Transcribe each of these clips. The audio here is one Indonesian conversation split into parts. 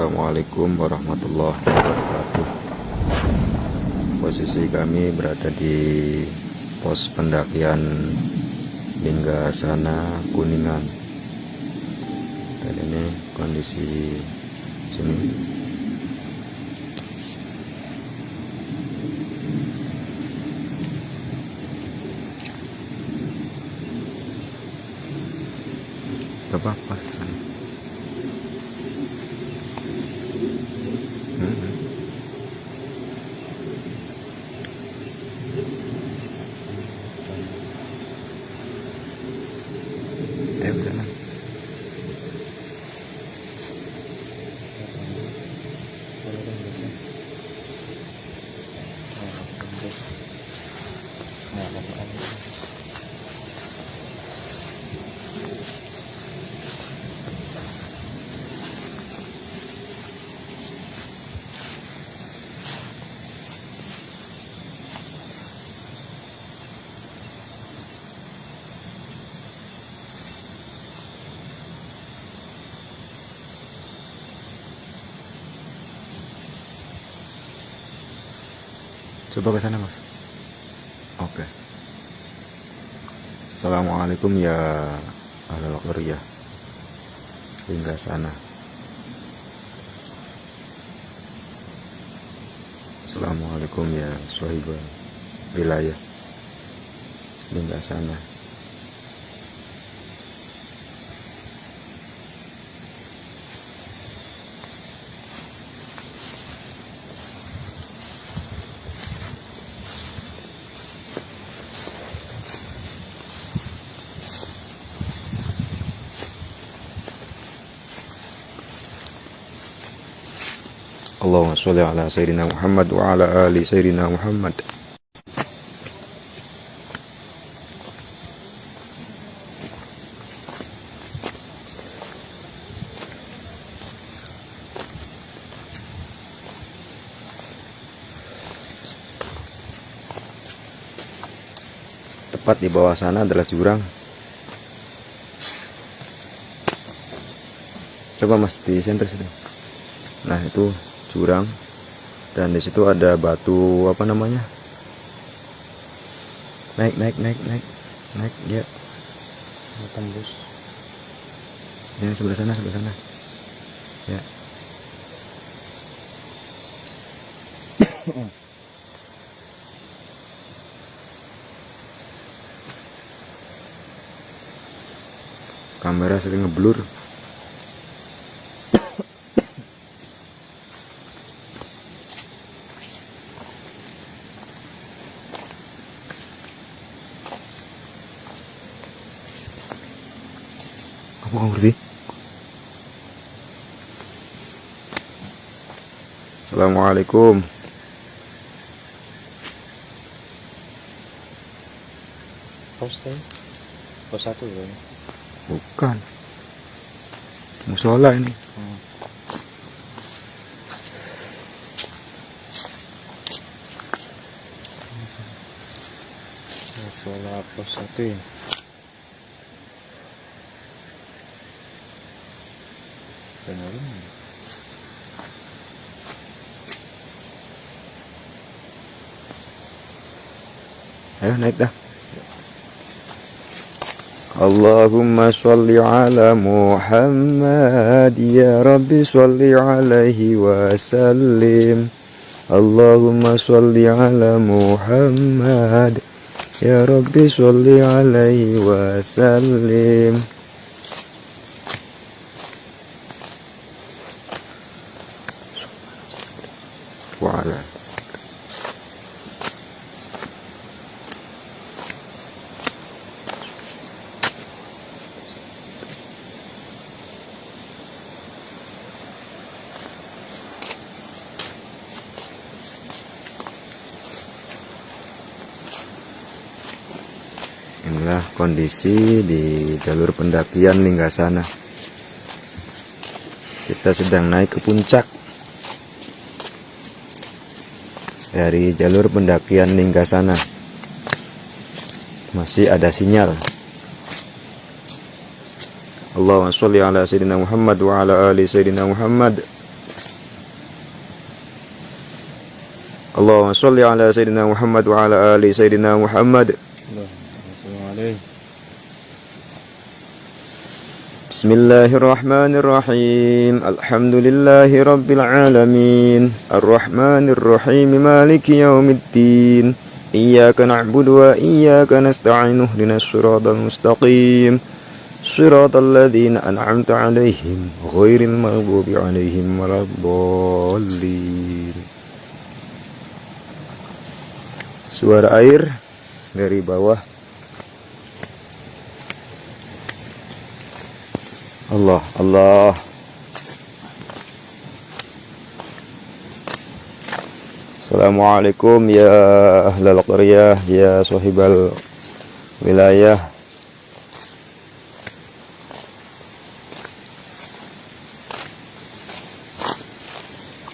Assalamualaikum warahmatullahi wabarakatuh. Posisi kami berada di pos pendakian hingga sana Kuningan. Dan ini kondisi sini. Gak apa-apa Coba ke sana, Mas. Oke. Assalamualaikum ya ahlul qaryah. Hingga sana. Assalamualaikum ya sahibah wilayah. Hingga sana. Allahumma sholli ala sayyidina Muhammad wa ala ali sayyidina Muhammad. Tepat di bawah sana adalah jurang. Coba Mas di center situ. Nah, itu jurang. Dan di situ ada batu apa namanya? Naik naik naik naik naik ya tembus. Ya sebelah sana sebelah sana. Ya. Kamera sering ngeblur Aku nggak ngerti. Assalamualaikum. pos teh pos satu ya Bukan. Musola ini. hmm. Pola pos satu ya Benar Ayo naik dah. Allahumma sholli ala Muhammad ya Rabbi sholli alaihi wa sallim Allahumma sholli ala Muhammad ya Rabbi sholli alaihi wa sallim wa ala Inilah kondisi di jalur pendakian Linggasana. Kita sedang naik ke puncak dari jalur pendakian Linggasana. Masih ada sinyal. Allahumma sholli ala sayyidina Muhammad wa ala ali sayyidina Muhammad. Allahumma sholli ala sayyidina Muhammad wa ala ali sayyidina Muhammad. Allah. بسم الله الرحمن الرحيم الحمد لله رب العالمين الرحمن الرحيم مالك يوم الدين إياك نعبد وإياك نستعين اهدنا الصراط المستقيم صراط الذين أنعمت عليهم غير المغضوب عليهم ولا الضالين Suara air dari bawah. Allah Allah Assalamualaikum ya ahlal qaryah ya sahibal wilayah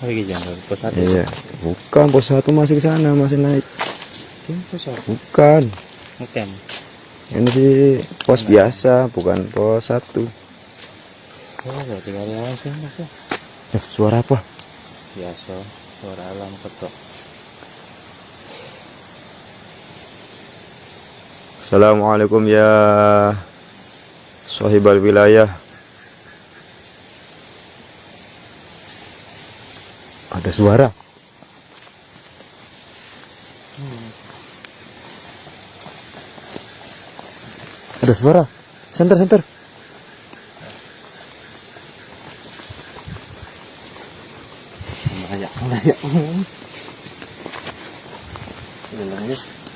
Lagi jangan pos satu. Iya bukan pos satu masih ke sana masih naik Ini pos satu. bukan Bukan. ini sih pos biasa bukan pos satu Oh, mas ya. eh, suara apa Biasa. Suara alam ketok. Assalamualaikum ya sahibal wilayah ada suara ada suara center center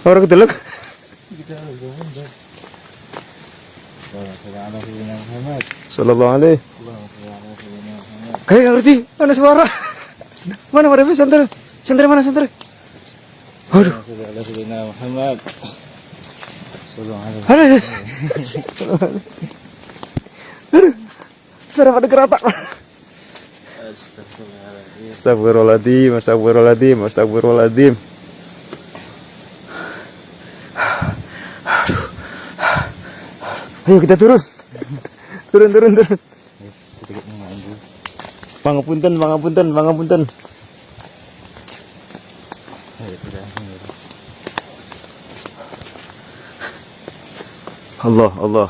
orang Muhammad. sallallahu alaihi kayak ngerti mana suara mana mana center center mana center aduh Muhammad. Sallallahu alaihi Aduh. Suara pada keratak. Astagfirullahaladzim. Astagfirullahaladzim, astagfirullahaladzim, astagfirullahaladzim. Aduh. Ayo kita turun. Turun, turun, turun. Pangapunten, pangapunten, pangapunten. Allah, Allah.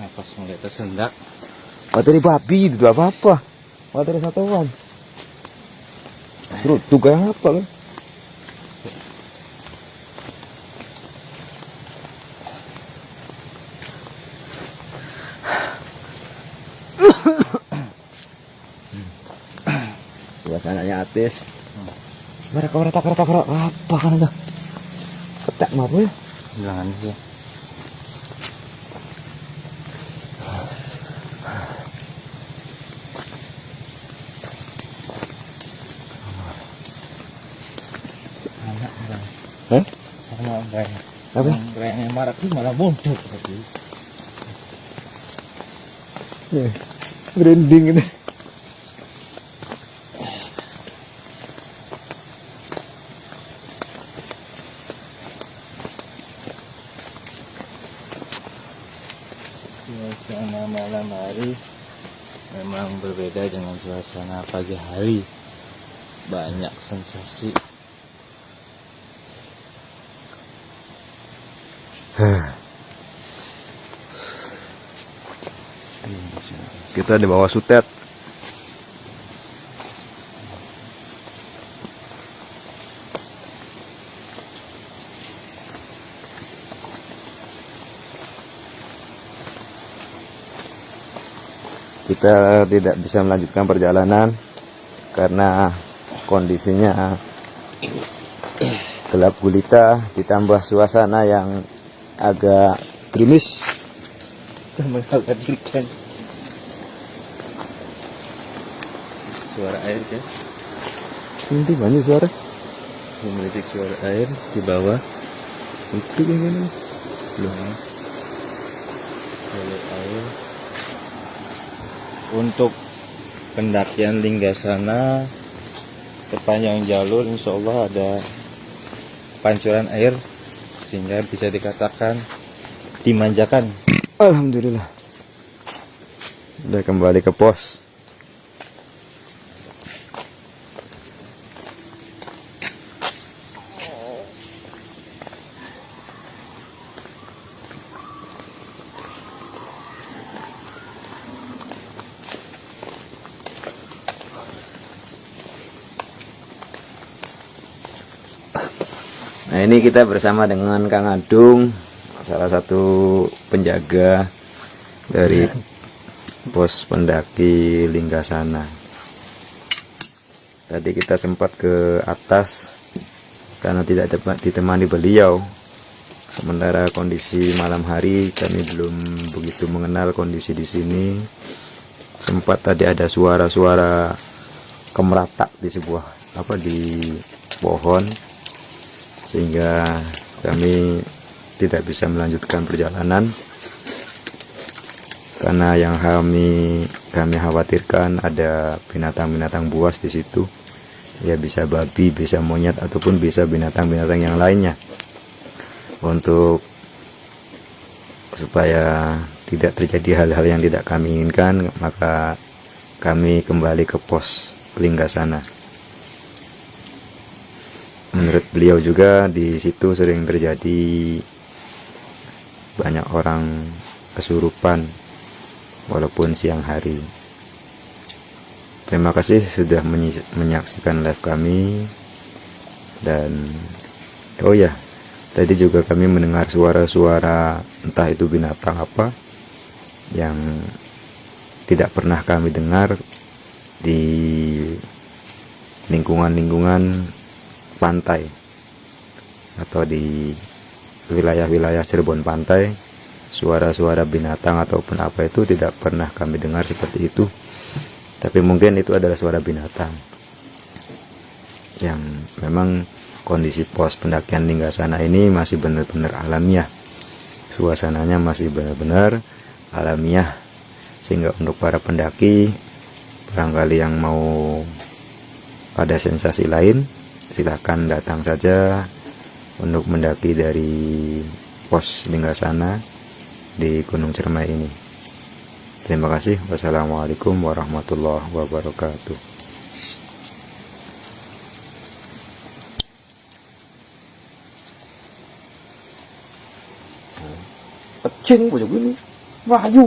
Nafas mulai tersendak. Materi babi itu apa-apa. Materi satuan. Suruh tugas apa kan? Suasananya atis. Mereka orang tak tak apa kan itu? Ketek apa ya? Jangan sih. Anak orang. Anak orang. Apa? Orang yang marah itu malah muncul tadi. Ya. Branding ini. Suasana malam hari memang berbeda dengan suasana pagi hari. Banyak sensasi. Kita di bawah sutet. Kita tidak bisa melanjutkan perjalanan karena kondisinya gelap gulita ditambah suasana yang agak gerimis. mengkhawatirkan suara air guys Sini banyak suara. memiliki suara air di bawah Itu mana? belum jalur air untuk pendakian Linggasana sepanjang jalur insya Allah ada pancuran air sehingga bisa dikatakan dimanjakan Alhamdulillah. Udah kembali ke pos. Nah ini kita bersama dengan Kang Adung Salah satu penjaga dari pos pendaki Linggasana Tadi kita sempat ke atas Karena tidak dapat ditemani beliau. Sementara kondisi malam hari kami belum begitu mengenal kondisi di sini. Sempat tadi ada suara-suara kemeratak di sebuah apa di pohon sehingga kami tidak bisa melanjutkan perjalanan. Karena yang kami kami khawatirkan ada binatang-binatang buas di situ. Ya bisa babi bisa monyet ataupun bisa binatang-binatang yang lainnya. Untuk supaya tidak terjadi hal-hal yang tidak kami inginkan maka kami kembali ke pos Linggasana menurut beliau juga di situ sering terjadi banyak orang kesurupan walaupun siang hari. Terima kasih sudah menyaksikan live kami. Dan oh ya tadi juga kami mendengar suara-suara entah itu binatang apa yang tidak pernah kami dengar di lingkungan-lingkungan pantai atau di wilayah-wilayah Cirebon pantai suara-suara binatang ataupun apa itu tidak pernah kami dengar seperti itu. Tapi mungkin itu adalah suara binatang yang memang kondisi pos pendakian Linggasana ini masih benar-benar alamiah. Suasananya masih benar-benar alamiah. Sehingga untuk para pendaki barangkali yang mau ada sensasi lain silahkan datang saja untuk mendaki dari pos Linggasana di Gunung Cermai ini. Terima kasih. Wassalamualaikum warahmatullahi wabarakatuh. Pecing bojok ini. Wahyu.